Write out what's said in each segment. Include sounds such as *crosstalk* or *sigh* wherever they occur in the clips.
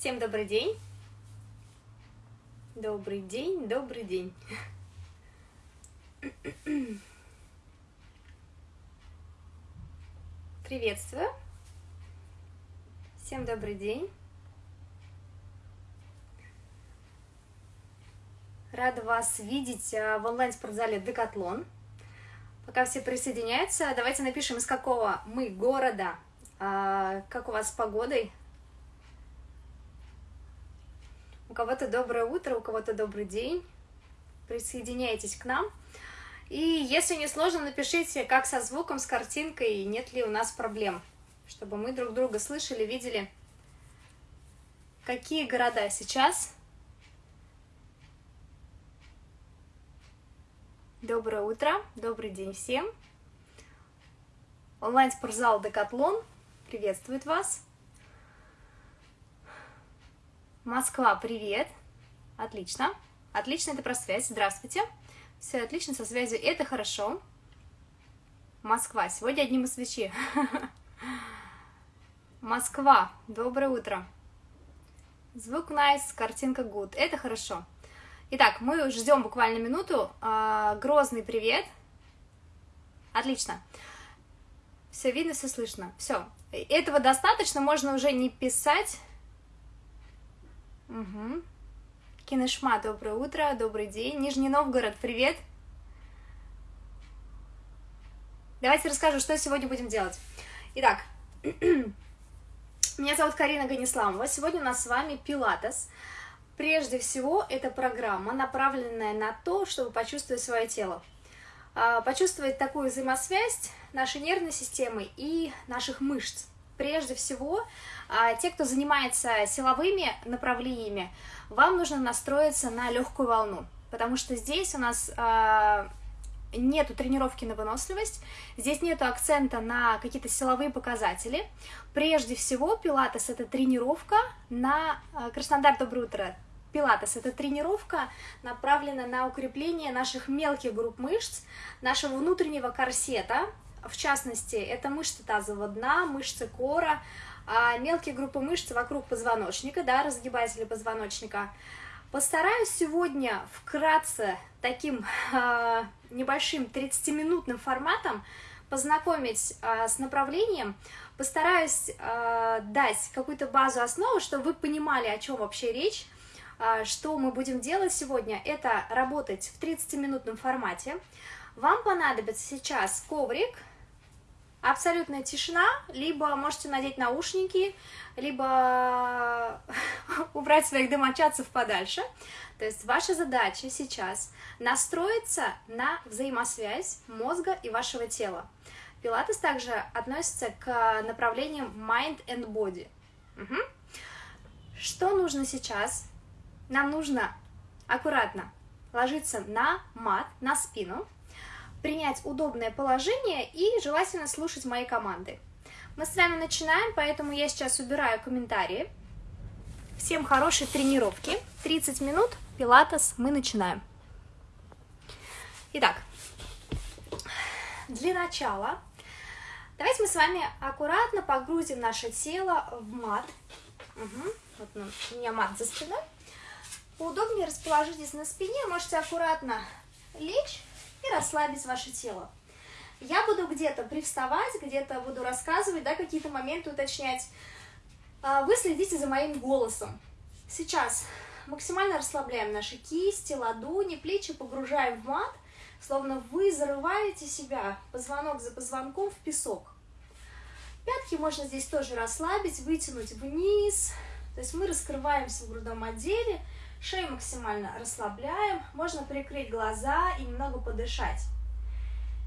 Всем добрый день. Добрый день, добрый день. Приветствую. Всем добрый день. Рада вас видеть а, в онлайн-спортзале Декатлон. Пока все присоединяются, давайте напишем, из какого мы города, а, как у вас с погодой. У кого-то доброе утро, у кого-то добрый день. Присоединяйтесь к нам. И если не сложно, напишите, как со звуком, с картинкой, нет ли у нас проблем, чтобы мы друг друга слышали, видели. Какие города сейчас? Доброе утро, добрый день всем. Онлайн-спортзал Декатлон приветствует вас. Москва, привет. Отлично. Отлично, это про связь. Здравствуйте. Все отлично со связью, это хорошо. Москва, сегодня одни москвичи. *laughs* Москва, доброе утро. Звук nice, картинка good, это хорошо. Итак, мы ждем буквально минуту. А, Грозный привет. Отлично. Все видно, все слышно. Все. Этого достаточно, можно уже не писать. Угу. Кинешма, доброе утро, добрый день. Нижний Новгород, привет. Давайте расскажу, что сегодня будем делать. Итак, *clears throat* меня зовут Карина Ганисламова. Сегодня у нас с вами пилатес. Прежде всего, это программа, направленная на то, чтобы почувствовать свое тело. А, почувствовать такую взаимосвязь нашей нервной системы и наших мышц. Прежде всего, а, те, кто занимается силовыми направлениями, вам нужно настроиться на легкую волну, потому что здесь у нас э, нету тренировки на выносливость, здесь нету акцента на какие-то силовые показатели. Прежде всего, пилатес — это тренировка на... Э, Краснодар, доброе утро! Пилатес — это тренировка, направленная на укрепление наших мелких групп мышц, нашего внутреннего корсета, в частности, это мышцы тазового дна, мышцы кора, а мелкие группы мышц вокруг позвоночника, да, разгибатели позвоночника. Постараюсь сегодня вкратце таким э, небольшим 30-минутным форматом познакомить э, с направлением, постараюсь э, дать какую-то базу основы, чтобы вы понимали, о чем вообще речь, э, что мы будем делать сегодня, это работать в 30-минутном формате. Вам понадобится сейчас коврик, абсолютная тишина, либо можете надеть наушники, либо *laughs* убрать своих домочадцев подальше. То есть ваша задача сейчас настроиться на взаимосвязь мозга и вашего тела. Пилатес также относится к направлениям mind and body. Угу. Что нужно сейчас? Нам нужно аккуратно ложиться на мат, на спину, принять удобное положение и желательно слушать мои команды. Мы с вами начинаем, поэтому я сейчас убираю комментарии. Всем хорошей тренировки. 30 минут, пилатес, мы начинаем. Итак, для начала давайте мы с вами аккуратно погрузим наше тело в мат. Угу. Вот у меня мат за спиной. Поудобнее расположитесь на спине, можете аккуратно лечь и расслабить ваше тело. Я буду где-то привставать, где-то буду рассказывать, да, какие-то моменты уточнять. А, вы следите за моим голосом. Сейчас максимально расслабляем наши кисти, ладони, плечи, погружаем в мат, словно вы зарываете себя позвонок за позвонком в песок. Пятки можно здесь тоже расслабить, вытянуть вниз. То есть мы раскрываемся в грудном отделе, Шею максимально расслабляем. Можно прикрыть глаза и немного подышать.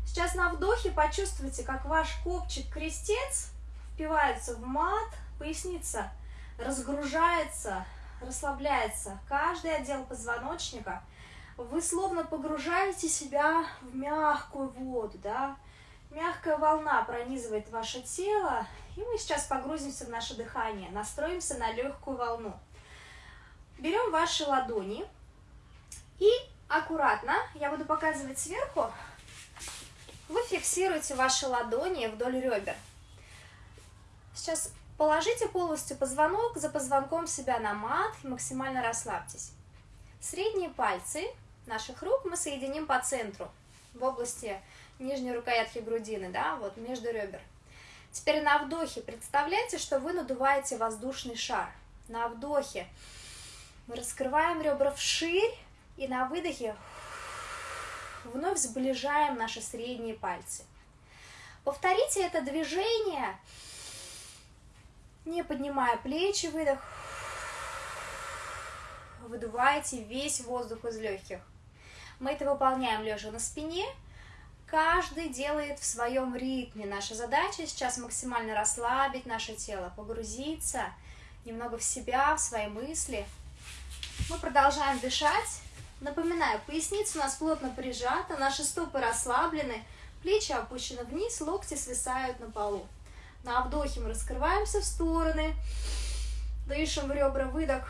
Сейчас на вдохе почувствуйте, как ваш копчик-крестец впивается в мат, поясница разгружается, расслабляется. Каждый отдел позвоночника. Вы словно погружаете себя в мягкую воду, да? Мягкая волна пронизывает ваше тело, и мы сейчас погрузимся в наше дыхание, настроимся на легкую волну. Берем ваши ладони и аккуратно, я буду показывать сверху, вы фиксируете ваши ладони вдоль ребер. Сейчас Положите полностью позвонок за позвонком себя на мат максимально расслабьтесь. Средние пальцы наших рук мы соединим по центру, в области нижней рукоятки грудины, да, вот между ребер. Теперь на вдохе представляйте, что вы надуваете воздушный шар. На вдохе мы раскрываем ребра вширь, и на выдохе вновь сближаем наши средние пальцы. Повторите это движение, не поднимая плечи, выдох. Выдувайте весь воздух из легких. Мы это выполняем лежа на спине. Каждый делает в своем ритме. Наша задача сейчас максимально расслабить наше тело, погрузиться немного в себя, в свои мысли. Мы продолжаем дышать. Напоминаю, поясница у нас плотно прижата, наши стопы расслаблены, плечи опущены вниз, локти свисают на полу. На вдохе мы раскрываемся в стороны, дышим в ребра, выдох,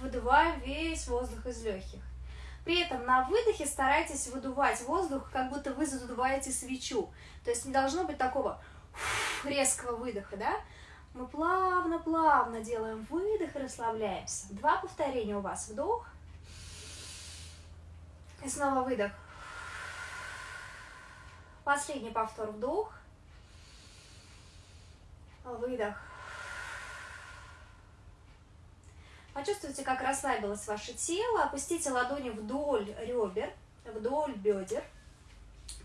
выдуваем весь воздух из легких. При этом на выдохе старайтесь выдувать воздух, как будто вы задуваете свечу. То есть не должно быть такого резкого выдоха, да? Мы плавно-плавно делаем выдох и расслабляемся. Два повторения у вас. Вдох, и снова выдох. Последний повтор вдох. Выдох. Почувствуйте, как расслабилось ваше тело. Опустите ладони вдоль ребер, вдоль бедер.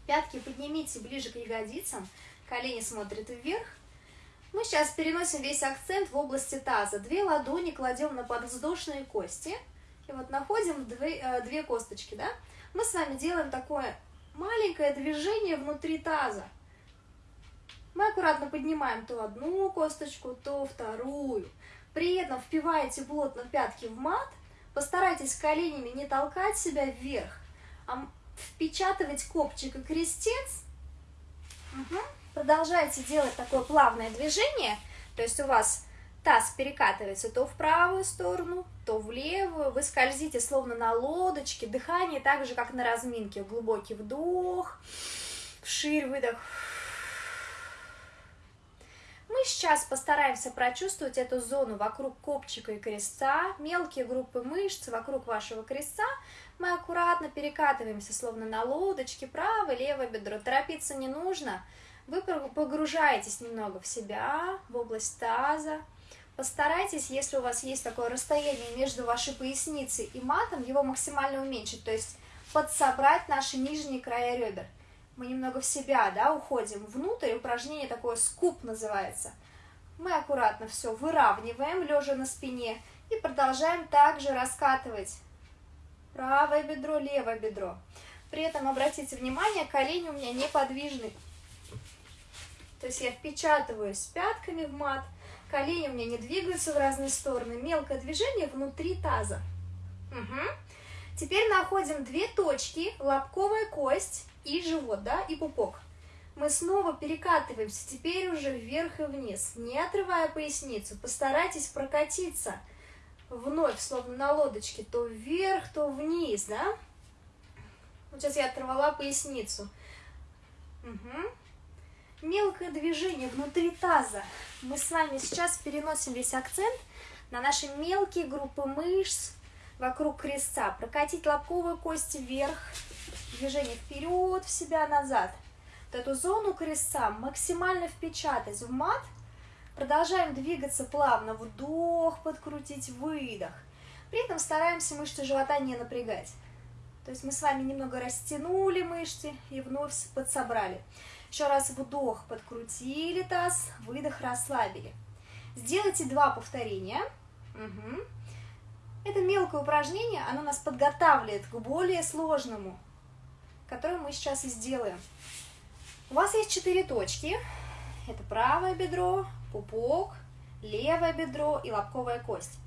Пятки поднимите ближе к ягодицам. Колени смотрят вверх. Мы сейчас переносим весь акцент в области таза. Две ладони кладем на подвздошные кости. И вот находим две, э, две косточки, да? мы с вами делаем такое маленькое движение внутри таза. Мы аккуратно поднимаем то одну косточку, то вторую. При этом впиваете плотно пятки в мат. Постарайтесь коленями не толкать себя вверх, а впечатывать копчик и крестец. Угу. Продолжайте делать такое плавное движение. То есть у вас Таз перекатывается то в правую сторону, то в левую. Вы скользите словно на лодочке. Дыхание так же, как на разминке. Глубокий вдох, вширь выдох. Мы сейчас постараемся прочувствовать эту зону вокруг копчика и крестца, мелкие группы мышц вокруг вашего крестца. Мы аккуратно перекатываемся, словно на лодочке, правое, левое бедро. Торопиться не нужно. Вы погружаетесь немного в себя, в область таза. Постарайтесь, если у вас есть такое расстояние между вашей поясницей и матом, его максимально уменьшить, то есть подсобрать наши нижние края ребер. Мы немного в себя, да, уходим внутрь, упражнение такое скуп называется. Мы аккуратно все выравниваем, лежа на спине, и продолжаем также раскатывать правое бедро, левое бедро. При этом обратите внимание, колени у меня неподвижны. То есть я впечатываюсь пятками в мат, Колени у меня не двигаются в разные стороны. Мелкое движение внутри таза. Угу. Теперь находим две точки, лобковая кость и живот, да, и пупок. Мы снова перекатываемся, теперь уже вверх и вниз, не отрывая поясницу. Постарайтесь прокатиться вновь, словно на лодочке, то вверх, то вниз, да. Вот сейчас я оторвала поясницу. Угу мелкое движение внутри таза. Мы с вами сейчас переносим весь акцент на наши мелкие группы мышц вокруг крестца. Прокатить лобковую кость вверх, движение вперед, в себя, назад. Вот эту зону крестца максимально впечатать в мат. Продолжаем двигаться плавно. Вдох, подкрутить, выдох. При этом стараемся мышцы живота не напрягать. То есть мы с вами немного растянули мышцы и вновь подсобрали. Еще раз вдох, подкрутили таз, выдох, расслабили. Сделайте два повторения. Угу. Это мелкое упражнение, оно нас подготавливает к более сложному, которое мы сейчас и сделаем. У вас есть четыре точки. Это правое бедро, пупок, левое бедро и лобковая кость.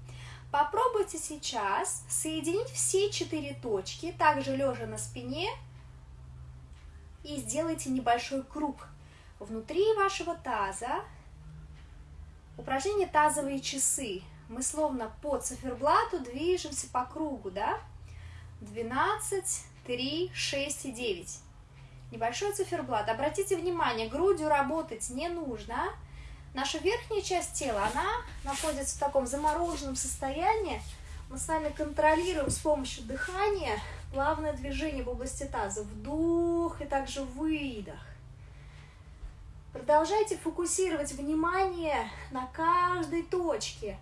Попробуйте сейчас соединить все четыре точки, также лежа на спине, и сделайте небольшой круг внутри вашего таза. Упражнение тазовые часы. Мы словно по циферблату движемся по кругу, да? 12, 3, 6 и 9. Небольшой циферблат. Обратите внимание, грудью работать не нужно. Наша верхняя часть тела, она находится в таком замороженном состоянии. Мы с вами контролируем с помощью дыхания плавное движение в области таза. Вдох и также выдох. Продолжайте фокусировать внимание на каждой точке.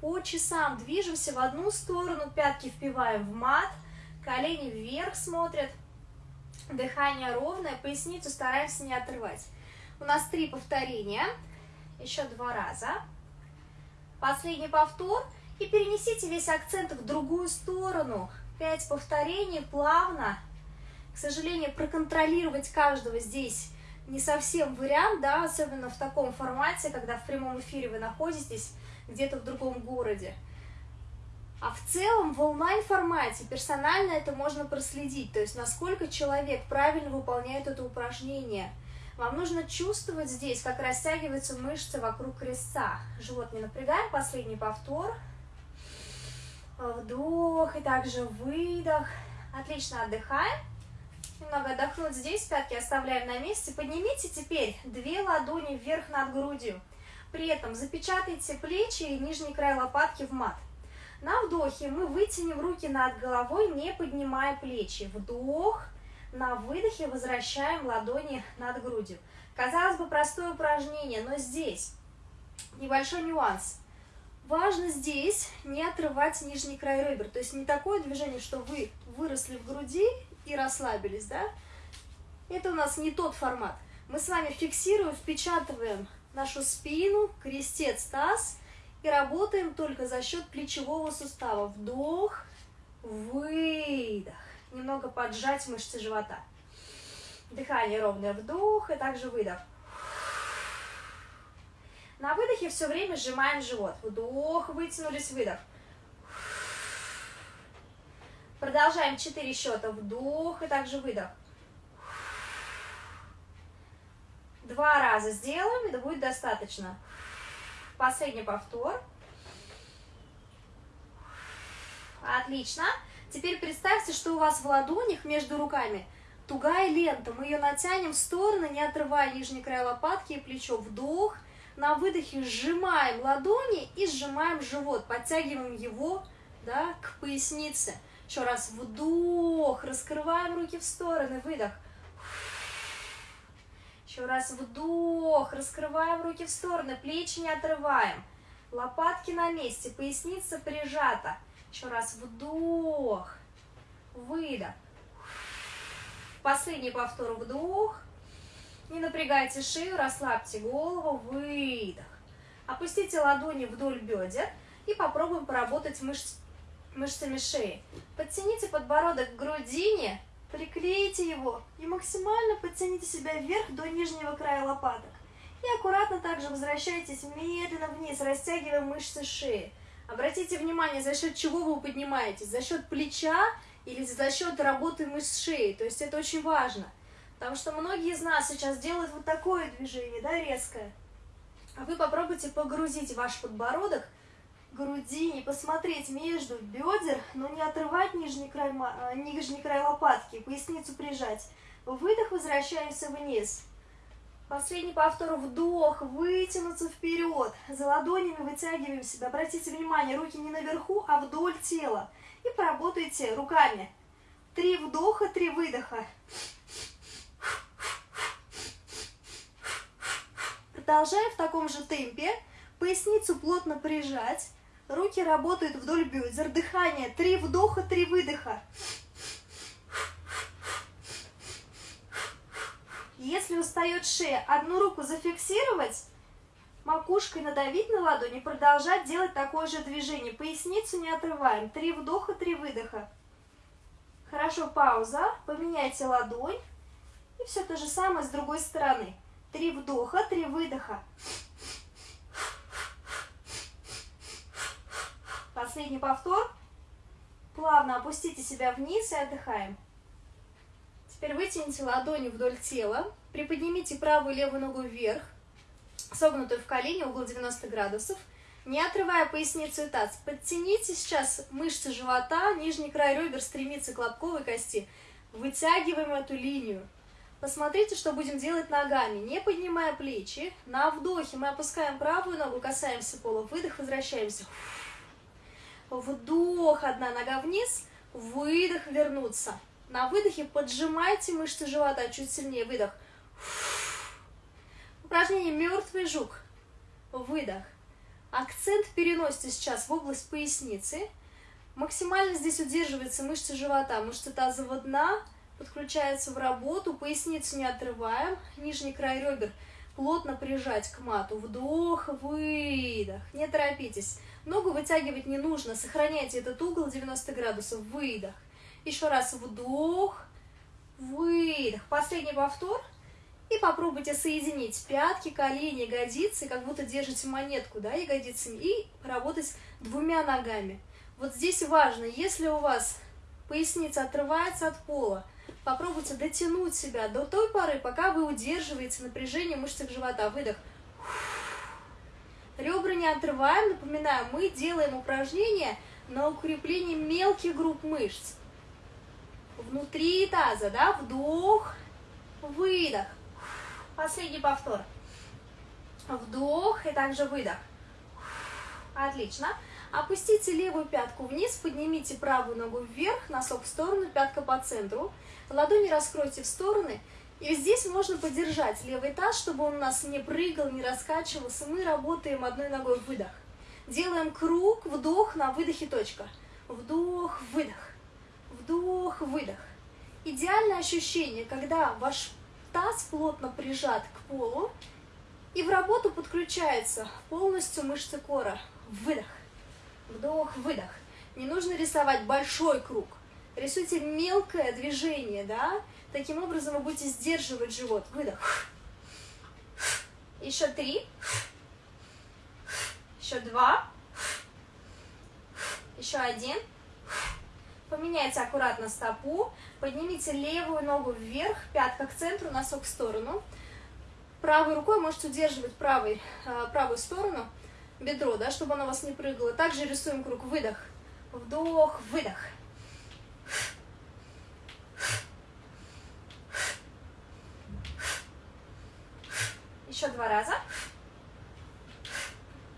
По часам движемся в одну сторону, пятки впиваем в мат, колени вверх смотрят, дыхание ровное, поясницу стараемся не отрывать. У нас три повторения, еще два раза. Последний повтор. И перенесите весь акцент в другую сторону. Пять повторений плавно. К сожалению, проконтролировать каждого здесь не совсем вариант, да, особенно в таком формате, когда в прямом эфире вы находитесь где-то в другом городе. А в целом в онлайн-формате персонально это можно проследить, то есть насколько человек правильно выполняет это упражнение. Вам нужно чувствовать здесь, как растягиваются мышцы вокруг крестца. Живот не напрягаем, последний повтор. Вдох и также выдох. Отлично отдыхаем. Немного отдохнуть здесь, пятки оставляем на месте. Поднимите теперь две ладони вверх над грудью. При этом запечатайте плечи и нижний край лопатки в мат. На вдохе мы вытянем руки над головой, не поднимая плечи. Вдох. На выдохе возвращаем ладони над грудью. Казалось бы, простое упражнение, но здесь небольшой нюанс. Важно здесь не отрывать нижний край ребер. То есть не такое движение, что вы выросли в груди и расслабились, да? Это у нас не тот формат. Мы с вами фиксируем, впечатываем нашу спину, крестец, таз и работаем только за счет плечевого сустава. Вдох, выдох. Немного поджать мышцы живота. Дыхание ровное, вдох и также выдох. На выдохе все время сжимаем живот. Вдох, вытянулись, выдох. Продолжаем 4 счета. Вдох и также выдох. Два раза сделаем, это будет достаточно. Последний повтор. Отлично. Теперь представьте, что у вас в ладонях между руками тугая лента. Мы ее натянем в стороны, не отрывая нижний край лопатки и плечо. Вдох. На выдохе сжимаем ладони и сжимаем живот. Подтягиваем его да, к пояснице. Еще раз вдох, раскрываем руки в стороны, выдох. Еще раз вдох, раскрываем руки в стороны, плечи не отрываем. Лопатки на месте, поясница прижата. Еще раз вдох, выдох. Последний повтор вдох. Не напрягайте шею, расслабьте голову, выдох. Опустите ладони вдоль бедер и попробуем поработать мышц мышцами шеи. Подтяните подбородок к грудине, приклейте его и максимально подтяните себя вверх до нижнего края лопаток. И аккуратно также возвращайтесь медленно вниз, растягивая мышцы шеи. Обратите внимание, за счет чего вы поднимаетесь. За счет плеча или за счет работы мышц шеи. То есть это очень важно. Потому что многие из нас сейчас делают вот такое движение, да, резкое. А вы попробуйте погрузить ваш подбородок груди, не посмотреть между бедер, но не отрывать нижний край, э, нижний край лопатки, поясницу прижать. Выдох, возвращаемся вниз. Последний повтор, вдох, вытянуться вперед. За ладонями вытягиваем себя. Обратите внимание, руки не наверху, а вдоль тела. И поработайте руками. Три вдоха, три выдоха. Продолжаем в таком же темпе. Поясницу плотно прижать. Руки работают вдоль бедер. Дыхание. Три вдоха, три выдоха. Если устает шея, одну руку зафиксировать, макушкой надавить на ладони, продолжать делать такое же движение. Поясницу не отрываем. Три вдоха, три выдоха. Хорошо, пауза. Поменяйте ладонь. И все то же самое с другой стороны. Три вдоха, три выдоха. Последний повтор. Плавно опустите себя вниз и отдыхаем. Теперь вытяните ладони вдоль тела. Приподнимите правую и левую ногу вверх, согнутую в колени, угол 90 градусов. Не отрывая поясницу и таз. Подтяните сейчас мышцы живота, нижний край ребер стремится к лобковой кости. Вытягиваем эту линию. Посмотрите, что будем делать ногами, не поднимая плечи. На вдохе мы опускаем правую ногу, касаемся пола. Выдох, возвращаемся. Вдох, одна нога вниз. Выдох, вернуться. На выдохе поджимайте мышцы живота чуть сильнее. Выдох. Упражнение «Мертвый жук». Выдох. Акцент переносите сейчас в область поясницы. Максимально здесь удерживается мышцы живота, мышцы тазового дна, подключается в работу, поясницу не отрываем, нижний край ребер плотно прижать к мату. Вдох, выдох. Не торопитесь. Ногу вытягивать не нужно. Сохраняйте этот угол 90 градусов. Выдох. Еще раз вдох, выдох. Последний повтор. И попробуйте соединить пятки, колени, ягодицы, как будто держите монетку, да, ягодицами, и поработать двумя ногами. Вот здесь важно, если у вас поясница отрывается от пола, попробуйте дотянуть себя до той поры, пока вы удерживаете напряжение в живота. Выдох. Ребра не отрываем. Напоминаю, мы делаем упражнение на укрепление мелких групп мышц. Внутри таза, да, вдох, выдох. Последний повтор. Вдох и также выдох. Отлично. Опустите левую пятку вниз, поднимите правую ногу вверх, носок в сторону, пятка по центру. Ладони раскройте в стороны. И здесь можно подержать левый таз, чтобы он у нас не прыгал, не раскачивался. Мы работаем одной ногой выдох. Делаем круг, вдох, на выдохе точка. Вдох, выдох. Вдох, выдох. Идеальное ощущение, когда ваш таз плотно прижат к полу, и в работу подключается полностью мышцы кора. Выдох. Вдох, выдох. Не нужно рисовать большой круг. Рисуйте мелкое движение, да? Таким образом вы будете сдерживать живот. Выдох. Еще три. Еще два. Еще один. Поменяйте аккуратно стопу. Поднимите левую ногу вверх, пятка к центру, носок в сторону. Правой рукой можете удерживать правой, э, правую сторону, бедро, да, чтобы оно у вас не прыгало. Также рисуем круг. Выдох. Вдох, выдох. Еще два раза.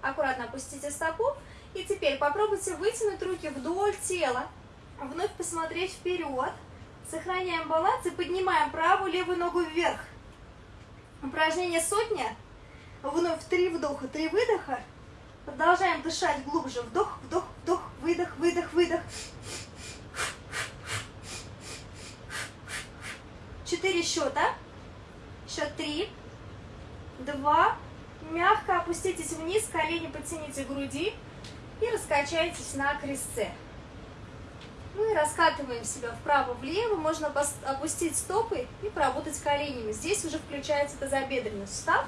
Аккуратно опустите стопу. И теперь попробуйте вытянуть руки вдоль тела. Вновь посмотреть вперед. Сохраняем баланс и поднимаем правую левую ногу вверх. Упражнение сотня. Вновь три вдоха, три выдоха. Продолжаем дышать глубже. Вдох, вдох, вдох, выдох, выдох, выдох. Четыре счета. Счет три, два. Мягко опуститесь вниз, колени подтяните к груди и раскачайтесь на крестце. Мы раскатываем себя вправо-влево, можно опустить стопы и поработать коленями. Здесь уже включается тазобедренный сустав.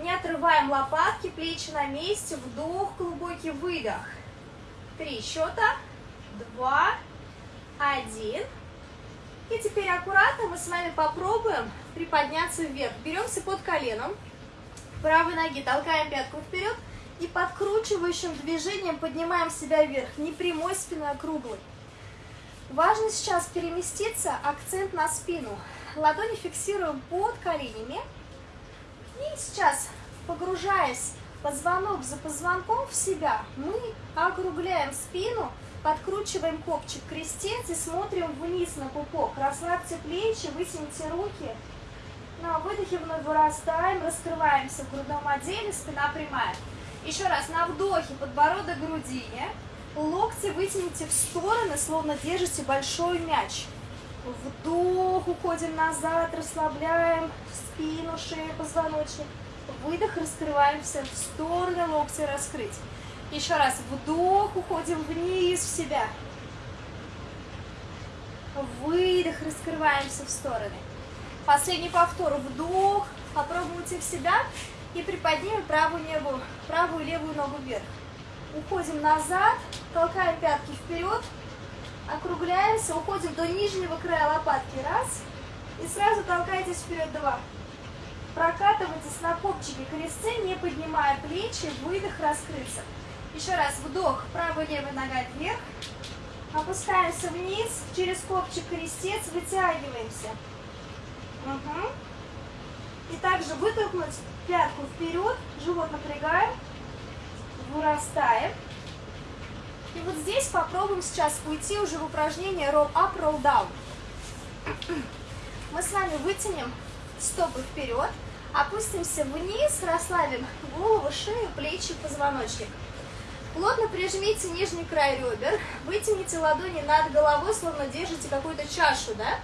Не отрываем лопатки, плечи на месте, вдох, глубокий выдох. Три счета, два, один. И теперь аккуратно мы с вами попробуем приподняться вверх. Беремся под коленом, правой ноги толкаем пятку вперед и подкручивающим движением поднимаем себя вверх. Не прямой спиной, а круглой. Важно сейчас переместиться, акцент на спину. Ладони фиксируем под коленями. И сейчас, погружаясь позвонок за позвонком в себя, мы округляем спину, подкручиваем копчик крестец и смотрим вниз на пупок. Расслабьте плечи, вытяните руки. На выдохе вновь вырастаем, раскрываемся в грудном отделе, спина прямая. Еще раз, на вдохе подбородок грудине. Локти вытяните в стороны, словно держите большой мяч. Вдох, уходим назад, расслабляем спину, шею, позвоночник. Выдох, раскрываемся в стороны, локти раскрыть. Еще раз, вдох, уходим вниз в себя. Выдох, раскрываемся в стороны. Последний повтор, вдох, попробуйте в себя и приподнимем правую, небу, правую левую ногу вверх. Уходим назад, толкаем пятки вперед, округляемся, уходим до нижнего края лопатки. Раз. И сразу толкайтесь вперед. Два. Прокатывайтесь на копчике крестцы, не поднимая плечи, выдох, раскрыться. Еще раз, вдох, правая левая нога вверх. Опускаемся вниз, через копчик крестец, вытягиваемся. Угу. И также вытолкнуть пятку вперед, живот напрягаем, вырастаем. И вот здесь попробуем сейчас уйти уже в упражнение roll up, roll down. Мы с вами вытянем стопы вперед, опустимся вниз, расслабим голову, шею, плечи, позвоночник. Плотно прижмите нижний край ребер, вытяните ладони над головой, словно держите какую-то чашу, да?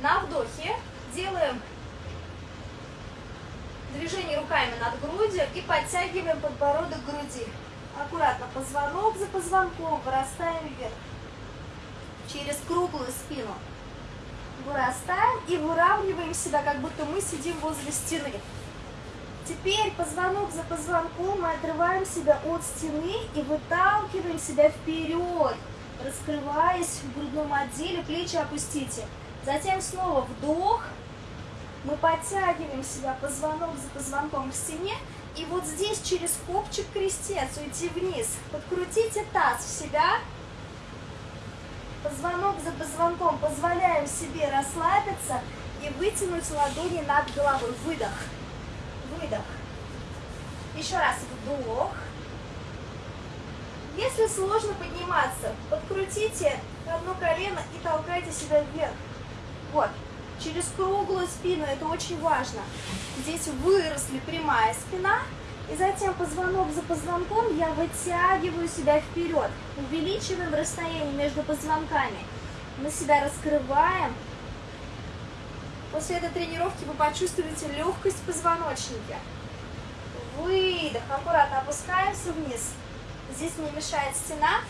На вдохе делаем движение руками над грудью и подтягиваем подбородок к груди. Аккуратно позвонок за позвонком, вырастаем вверх. Через круглую спину. Вырастаем и выравниваем себя, как будто мы сидим возле стены. Теперь позвонок за позвонком мы отрываем себя от стены и выталкиваем себя вперед, раскрываясь в грудном отделе, плечи опустите. Затем снова вдох, мы подтягиваем себя позвонок за позвонком к стене, и вот здесь через копчик крестец уйти вниз. Подкрутите таз в себя, позвонок за позвонком позволяем себе расслабиться и вытянуть ладони над головой. Выдох, выдох. Еще раз вдох. Если сложно подниматься, подкрутите одно колено и толкайте себя вверх. Вот через круглую спину, это очень важно. Здесь выросли прямая спина, и затем позвонок за позвонком я вытягиваю себя вперед, увеличиваем расстояние между позвонками. Мы себя раскрываем. После этой тренировки вы почувствуете легкость в позвоночнике. Выдох, аккуратно опускаемся вниз. Здесь не мешает стена,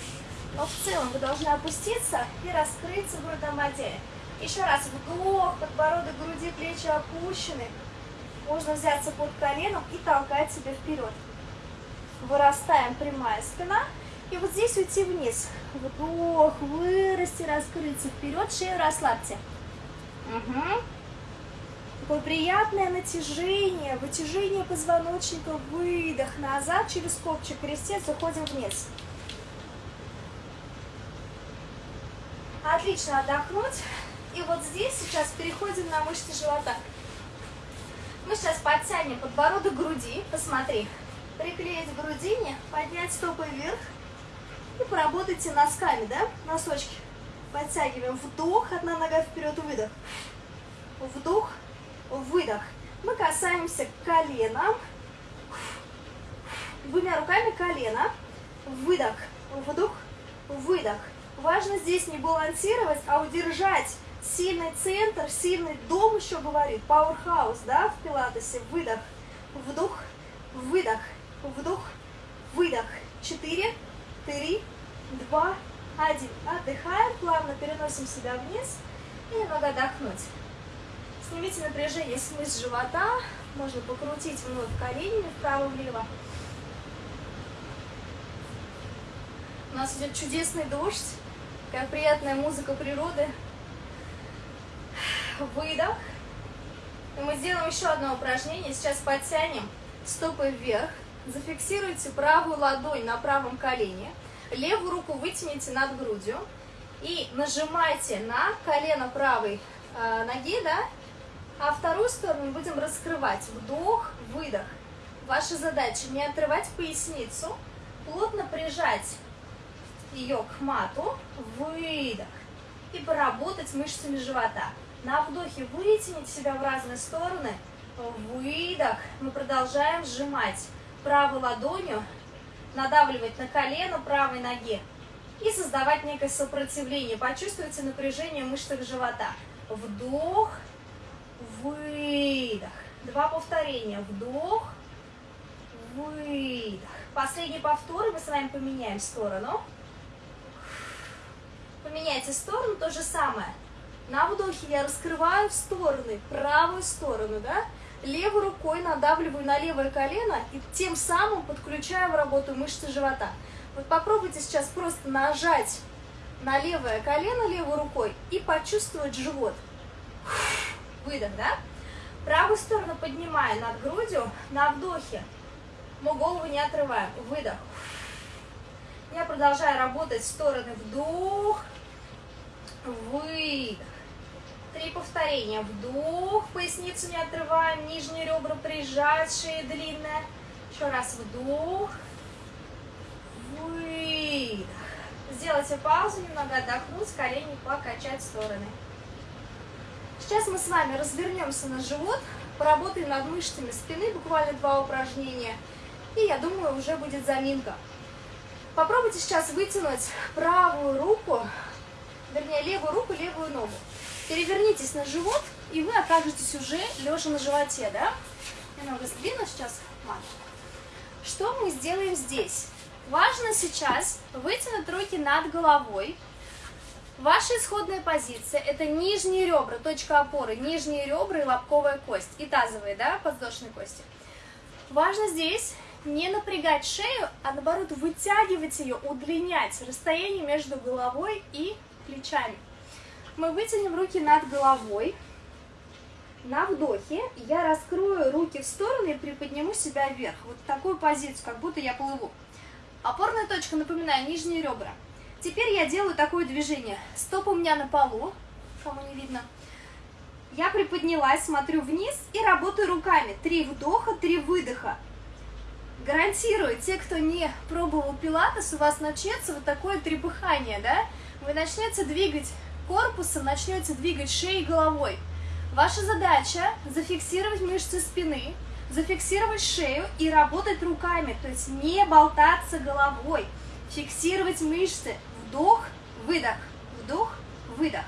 но в целом вы должны опуститься и раскрыться в грудном отделе. Еще раз вдох, подбородок груди, плечи опущены. Можно взяться под коленом и толкать себя вперед. Вырастаем, прямая спина. И вот здесь уйти вниз. Вдох, вырасти, раскрыться вперед, шею расслабьте. Угу. Такое приятное натяжение, вытяжение позвоночника, выдох назад через копчик, крестец, уходим вниз. Отлично отдохнуть. И вот здесь сейчас переходим на мышцы живота. Мы сейчас подтянем подбородок груди. Посмотри. Приклеить к грудине, поднять стопы вверх. И поработайте носками, да? Носочки. Подтягиваем. Вдох, одна нога вперед, выдох. Вдох, выдох. Мы касаемся коленом. Двумя руками колено. Выдох, вдох, выдох. Важно здесь не балансировать, а удержать Сильный центр, сильный дом еще говорит, powerhouse, да, в пилатесе. Выдох, вдох, выдох, вдох, выдох. Четыре, три, два, один. Отдыхаем, плавно переносим себя вниз и немного отдохнуть. Снимите напряжение с мышц живота, можно покрутить вновь коленями вправо-влево. У нас идет чудесный дождь, как приятная музыка природы выдох. И мы сделаем еще одно упражнение. Сейчас подтянем стопы вверх. Зафиксируйте правую ладонь на правом колене. Левую руку вытяните над грудью. И нажимайте на колено правой э, ноги, да? А вторую сторону будем раскрывать. Вдох, выдох. Ваша задача не отрывать поясницу, плотно прижать ее к мату, выдох. И поработать мышцами живота. На вдохе вытянуть себя в разные стороны. Выдох. Мы продолжаем сжимать правой ладонью, надавливать на колено правой ноги и создавать некое сопротивление. Почувствуйте напряжение в мышцах живота. Вдох, выдох. Два повторения. Вдох, выдох. Последний повтор, мы с вами поменяем сторону. Поменяйте сторону, то же самое. На вдохе я раскрываю в стороны, правую сторону, да? Левой рукой надавливаю на левое колено и тем самым подключаю в работу мышцы живота. Вот попробуйте сейчас просто нажать на левое колено левой рукой и почувствовать живот. Выдох, да? Правую сторону поднимаю над грудью, на вдохе. Мы голову не отрываем. Выдох. Я продолжаю работать в стороны. Вдох. Выдох. Три повторения. Вдох, поясницу не отрываем, нижние ребра прижать, шея длинная. Еще раз вдох, выдох. Сделайте паузу, немного отдохнуть, колени покачать в стороны. Сейчас мы с вами развернемся на живот, поработаем над мышцами спины, буквально два упражнения. И я думаю, уже будет заминка. Попробуйте сейчас вытянуть правую руку, вернее левую руку, левую ногу. Перевернитесь на живот, и вы окажетесь уже лежа на животе, да? Немного сдвину сейчас. Ладно. Что мы сделаем здесь? Важно сейчас вытянуть руки над головой. Ваша исходная позиция – это нижние ребра, точка опоры, нижние ребра и лобковая кость, и тазовые, да, подвздошные кости. Важно здесь не напрягать шею, а наоборот вытягивать ее, удлинять расстояние между головой и плечами. Мы вытянем руки над головой. На вдохе я раскрою руки в стороны и приподниму себя вверх. Вот такую позицию, как будто я плыву. Опорная точка, напоминаю, нижние ребра. Теперь я делаю такое движение. Стопа у меня на полу, кому не видно. Я приподнялась, смотрю вниз и работаю руками. Три вдоха, три выдоха. Гарантирую, те, кто не пробовал пилатес, у вас начнется вот такое трепыхание, да? Вы начнете двигать корпусом, начнете двигать шеей и головой. Ваша задача зафиксировать мышцы спины, зафиксировать шею и работать руками, то есть не болтаться головой, фиксировать мышцы, вдох, выдох, вдох, выдох.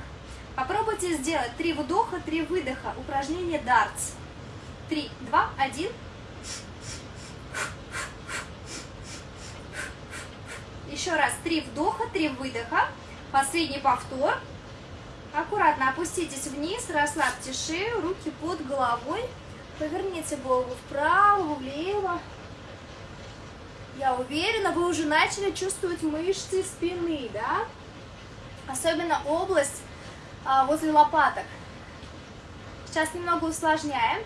Попробуйте сделать три вдоха, три выдоха, упражнение дартс. Три, два, один. Еще раз, три вдоха, три выдоха. Последний повтор. Аккуратно опуститесь вниз, расслабьте шею, руки под головой. Поверните голову вправо, влево. Я уверена, вы уже начали чувствовать мышцы спины, да? Особенно область а, возле лопаток. Сейчас немного усложняем.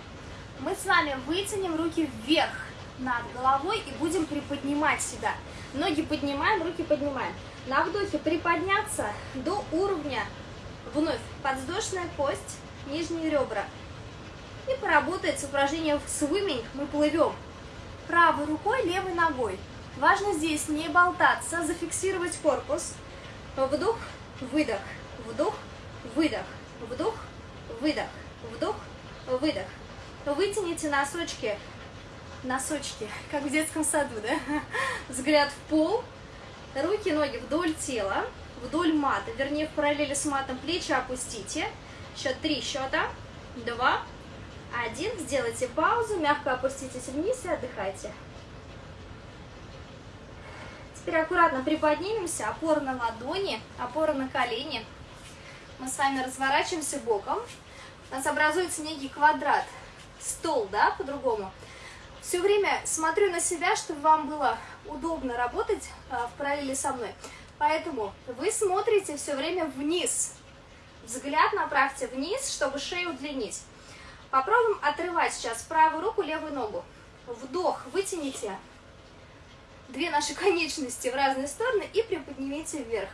Мы с вами вытянем руки вверх над головой и будем приподнимать себя. Ноги поднимаем, руки поднимаем. На вдохе приподняться до уровня Вновь подвздошная кость, нижние ребра. И поработает с упражнением свиминг. Мы плывем правой рукой, левой ногой. Важно здесь не болтаться, зафиксировать корпус. Вдох, выдох, вдох, выдох, вдох, выдох, вдох, выдох. Вытяните носочки, носочки, как в детском саду, да? *laughs* Взгляд в пол, руки, ноги вдоль тела вдоль мата, вернее в параллели с матом плечи опустите. Счет три счета, два, один. Сделайте паузу, мягко опуститесь вниз и отдыхайте. Теперь аккуратно приподнимемся, опора на ладони, опора на колени. Мы с вами разворачиваемся боком. У нас образуется некий квадрат, стол, да, по-другому. Все время смотрю на себя, чтобы вам было удобно работать а, в параллели со мной. Поэтому вы смотрите все время вниз. Взгляд направьте вниз, чтобы шею удлинить. Попробуем отрывать сейчас правую руку, левую ногу. Вдох, вытяните две наши *laughs* конечности в разные стороны и приподнимите вверх,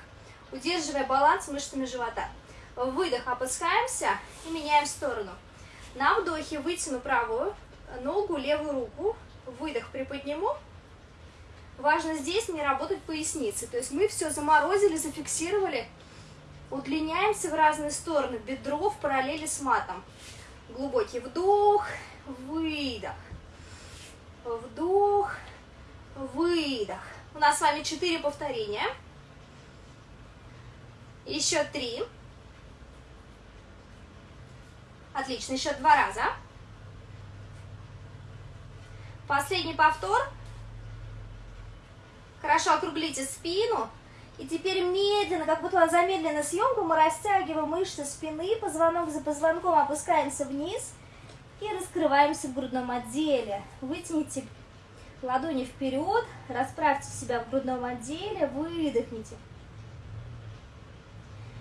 удерживая баланс мышцами живота. Выдох, опускаемся и меняем сторону. На вдохе вытяну правую ногу, левую руку. Выдох, приподниму Важно здесь не работать поясницей. То есть мы все заморозили, зафиксировали. Удлиняемся в разные стороны. Бедро в параллели с матом. Глубокий вдох, выдох. Вдох, выдох. У нас с вами 4 повторения. Еще 3. Отлично, еще два раза. Последний повтор. Хорошо округлите спину. И теперь медленно, как будто замедленная съемка, мы растягиваем мышцы спины, позвонок за позвонком опускаемся вниз и раскрываемся в грудном отделе. Вытяните ладони вперед, расправьте себя в грудном отделе, выдохните.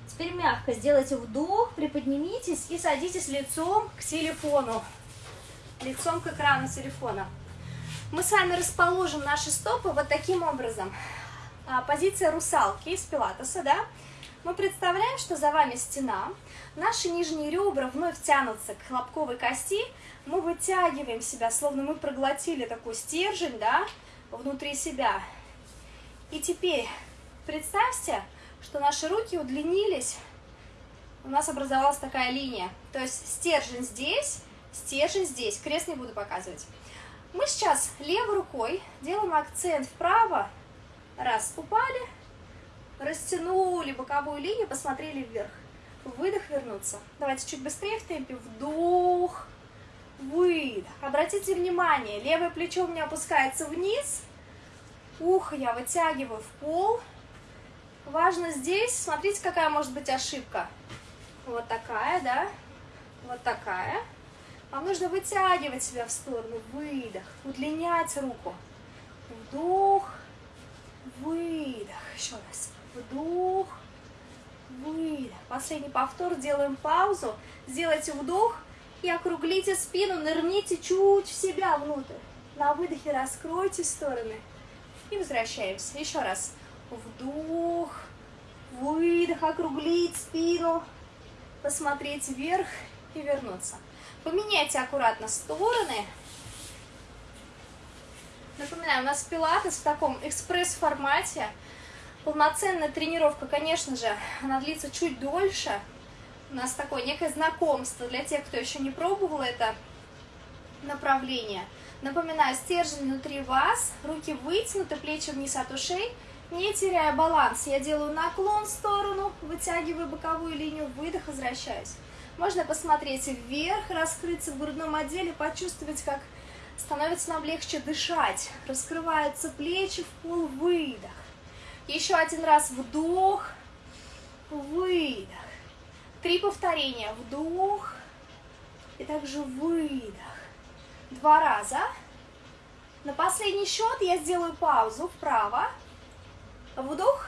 Теперь мягко сделайте вдох, приподнимитесь и садитесь лицом к телефону, лицом к экрану телефона. Мы с вами расположим наши стопы вот таким образом. А, позиция русалки из пилатеса, да? Мы представляем, что за вами стена, наши нижние ребра вновь тянутся к лобковой кости, мы вытягиваем себя, словно мы проглотили такой стержень, да, внутри себя. И теперь представьте, что наши руки удлинились, у нас образовалась такая линия, то есть стержень здесь, стержень здесь, крест не буду показывать. Мы сейчас левой рукой делаем акцент вправо, раз, упали, растянули боковую линию, посмотрели вверх. Выдох, вернуться. Давайте чуть быстрее в темпе. Вдох, выдох. Обратите внимание, левое плечо у меня опускается вниз, ухо я вытягиваю в пол. Важно здесь, смотрите, какая может быть ошибка. Вот такая, да, вот такая. Вам нужно вытягивать себя в сторону, выдох, удлинять руку. Вдох, выдох. Еще раз. Вдох, выдох. Последний повтор. Делаем паузу. Сделайте вдох и округлите спину. Нырните чуть в себя внутрь. На выдохе раскройте стороны. И возвращаемся. Еще раз. Вдох, выдох, округлить спину. Посмотреть вверх и вернуться. Поменяйте аккуратно стороны. Напоминаю, у нас пилатес в таком экспресс-формате. Полноценная тренировка, конечно же, она длится чуть дольше. У нас такое некое знакомство для тех, кто еще не пробовал это направление. Напоминаю, стержень внутри вас, руки вытянуты, плечи вниз от ушей, не теряя баланс. Я делаю наклон в сторону, вытягиваю боковую линию, выдох, возвращаюсь. Можно посмотреть вверх, раскрыться в грудном отделе, почувствовать, как становится нам легче дышать. Раскрываются плечи в пол, выдох. Еще один раз вдох, выдох. Три повторения. Вдох и также выдох. Два раза. На последний счет я сделаю паузу вправо. Вдох.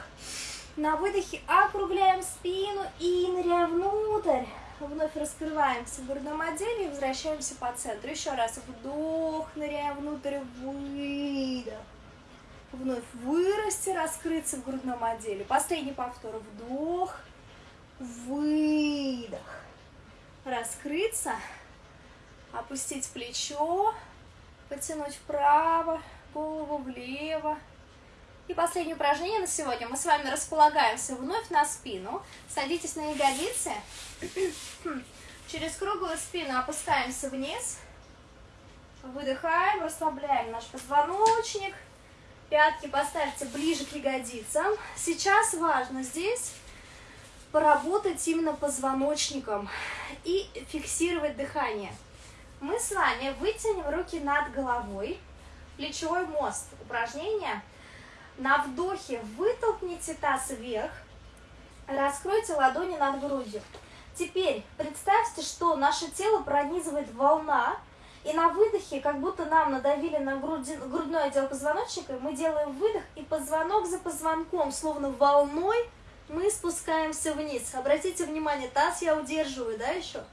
На выдохе округляем спину и ныряем внутрь. Вновь раскрываемся в грудном отделе и возвращаемся по центру. Еще раз. Вдох, ныряем внутрь, выдох вновь вырасти, раскрыться в грудном отделе. Последний повтор. Вдох, выдох. Раскрыться, опустить плечо, потянуть вправо, голову влево. И последнее упражнение на сегодня. Мы с вами располагаемся вновь на спину. Садитесь на ягодицы. *clears throat* Через круглую спину опускаемся вниз. Выдыхаем, расслабляем наш позвоночник. Пятки поставьте ближе к ягодицам. Сейчас важно здесь поработать именно позвоночником и фиксировать дыхание. Мы с вами вытянем руки над головой, плечевой мост. Упражнение. На вдохе вытолкните таз вверх, раскройте ладони над грудью. Теперь представьте, что наше тело пронизывает волна, и на выдохе, как будто нам надавили на груди, грудной отдел позвоночника, мы делаем выдох, и позвонок за позвонком, словно волной, мы спускаемся вниз. Обратите внимание, таз я удерживаю, да, еще?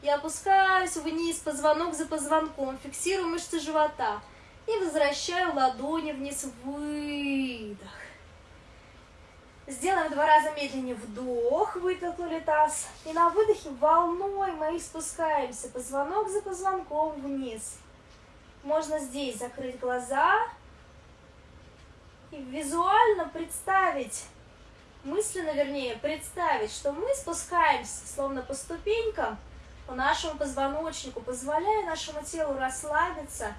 Я опускаюсь вниз, позвонок за позвонком, фиксирую мышцы живота. И возвращаю ладони вниз, выдох. Сделаем два раза медленнее вдох, вытолкнули таз. И на выдохе волной мы спускаемся, позвонок за позвонком вниз. Можно здесь закрыть глаза и визуально представить, мысленно вернее, представить, что мы спускаемся словно по ступенькам по нашему позвоночнику, позволяя нашему телу расслабиться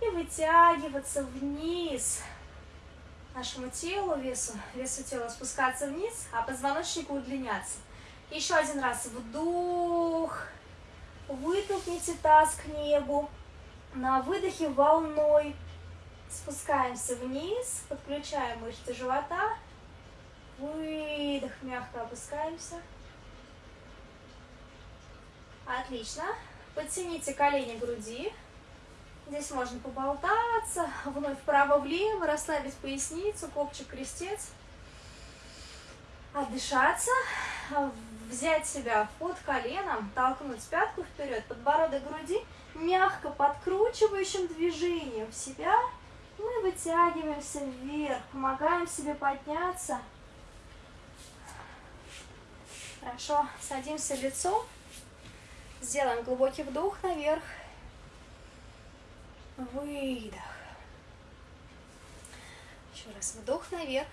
и вытягиваться вниз нашему телу, весу, весу тела спускаться вниз, а позвоночнику удлиняться. Еще один раз вдох, вытолкните таз к небу, на выдохе волной спускаемся вниз, подключаем мышцы живота, выдох, мягко опускаемся. Отлично. Подтяните колени груди, Здесь можно поболтаться, вновь вправо-влево, расслабить поясницу, копчик, крестец. Отдышаться, взять себя под коленом, толкнуть пятку вперед, подбородок груди, мягко подкручивающим движением в себя мы вытягиваемся вверх, помогаем себе подняться. Хорошо, садимся лицом, сделаем глубокий вдох наверх, выдох. Еще раз вдох наверх,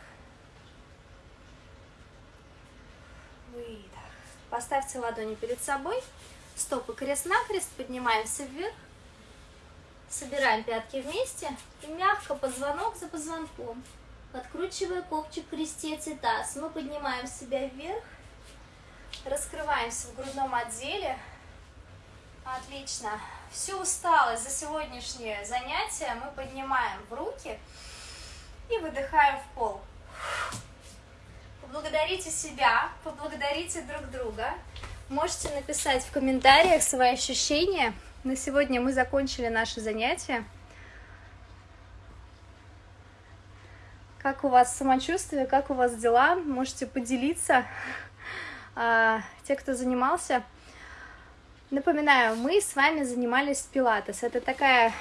выдох. Поставьте ладони перед собой, стопы крест-накрест, поднимаемся вверх, собираем пятки вместе и мягко позвонок за позвонком. Подкручивая копчик, крестец и таз, мы поднимаем себя вверх, раскрываемся в грудном отделе. Отлично. Всю усталость за сегодняшнее занятие мы поднимаем в руки и выдыхаем в пол. Поблагодарите себя, поблагодарите друг друга. Можете написать в комментариях свои ощущения. На сегодня мы закончили наше занятие. Как у вас самочувствие, как у вас дела? Можете поделиться. А, те, кто занимался. Напоминаю, мы с вами занимались пилатес. Это такая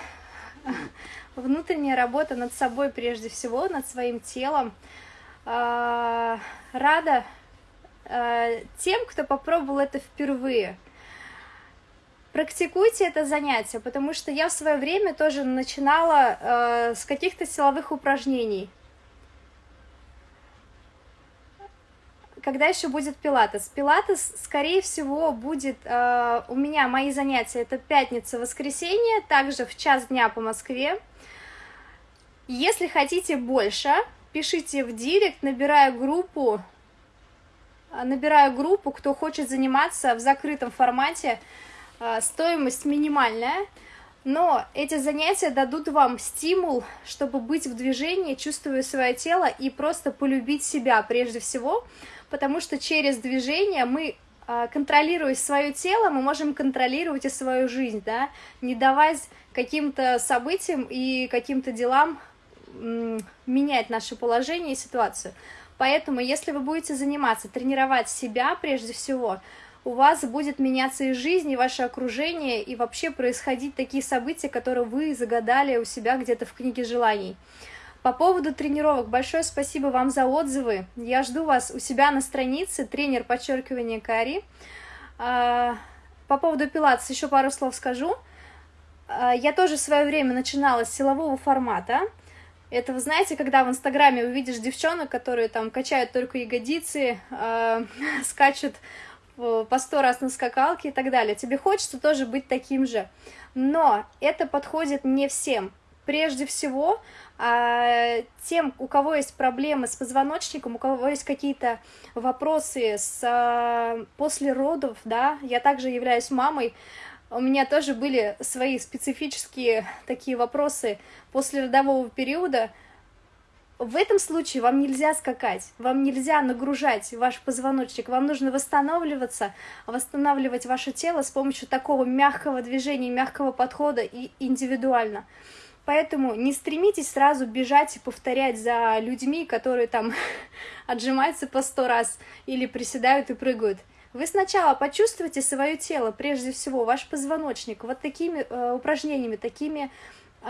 внутренняя работа над собой прежде всего, над своим телом. А, рада а, тем, кто попробовал это впервые. Практикуйте это занятие, потому что я в свое время тоже начинала с каких-то силовых упражнений. Когда еще будет пилатес? Пилатес, скорее всего, будет э, у меня, мои занятия, это пятница, воскресенье, также в час дня по Москве. Если хотите больше, пишите в директ, набираю группу, набираю группу, кто хочет заниматься в закрытом формате, э, стоимость минимальная, но эти занятия дадут вам стимул, чтобы быть в движении, чувствуя свое тело и просто полюбить себя прежде всего, потому что через движение мы, а, контролируя свое тело, мы можем контролировать и свою жизнь, да, не давать каким-то событиям и каким-то делам менять наше положение и ситуацию. Поэтому, если вы будете заниматься, тренировать себя прежде всего, у вас будет меняться и жизнь, и ваше окружение, и вообще происходить такие события, которые вы загадали у себя где-то в книге желаний. По поводу тренировок, большое спасибо вам за отзывы. Я жду вас у себя на странице, тренер подчеркивания Кари. А, по поводу пилатес еще пару слов скажу. А, я тоже в свое время начинала с силового формата. Это, вы знаете, когда в Инстаграме увидишь девчонок, которые там качают только ягодицы, э, *laughs* скачут по сто раз на скакалке и так далее. Тебе хочется тоже быть таким же. Но это подходит не всем. Прежде всего, а, тем, у кого есть проблемы с позвоночником, у кого есть какие-то вопросы с, а, после родов, да, я также являюсь мамой, у меня тоже были свои специфические такие вопросы после родового периода, в этом случае вам нельзя скакать, вам нельзя нагружать ваш позвоночник, вам нужно восстанавливаться, восстанавливать ваше тело с помощью такого мягкого движения, мягкого подхода и индивидуально. Поэтому не стремитесь сразу бежать и повторять за людьми, которые там *laughs* отжимаются по сто раз или приседают и прыгают. Вы сначала почувствуйте свое тело, прежде всего, ваш позвоночник, вот такими э, упражнениями, такими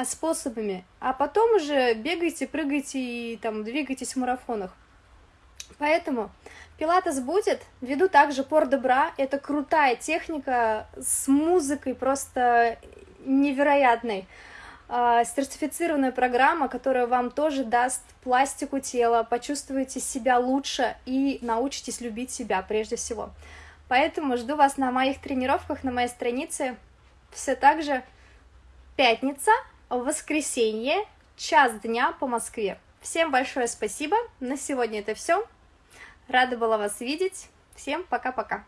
способами, а потом уже бегайте, прыгайте и там двигайтесь в марафонах. Поэтому пилатес будет, веду также пор добра, это крутая техника с музыкой просто невероятной. А, сертифицированная программа, которая вам тоже даст пластику тела, почувствуете себя лучше и научитесь любить себя прежде всего. Поэтому жду вас на моих тренировках, на моей странице. Все так же пятница, воскресенье, час дня по Москве. Всем большое спасибо. На сегодня это все. Рада была вас видеть. Всем пока-пока.